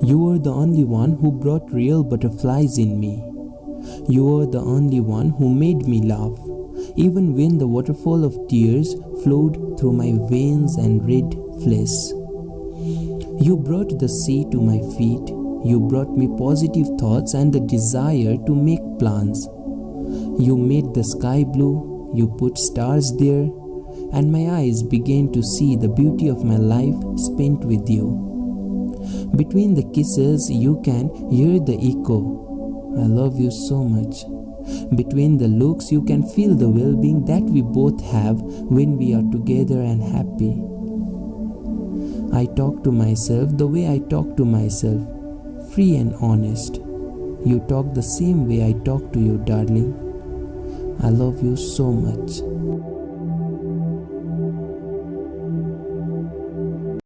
You were the only one who brought real butterflies in me. You were the only one who made me laugh, even when the waterfall of tears flowed through my veins and red flesh. You brought the sea to my feet. You brought me positive thoughts and the desire to make plans. You made the sky blue. You put stars there. And my eyes began to see the beauty of my life spent with you. Between the kisses, you can hear the echo. I love you so much. Between the looks, you can feel the well being that we both have when we are together and happy. I talk to myself the way I talk to myself, free and honest. You talk the same way I talk to you, darling. I love you so much.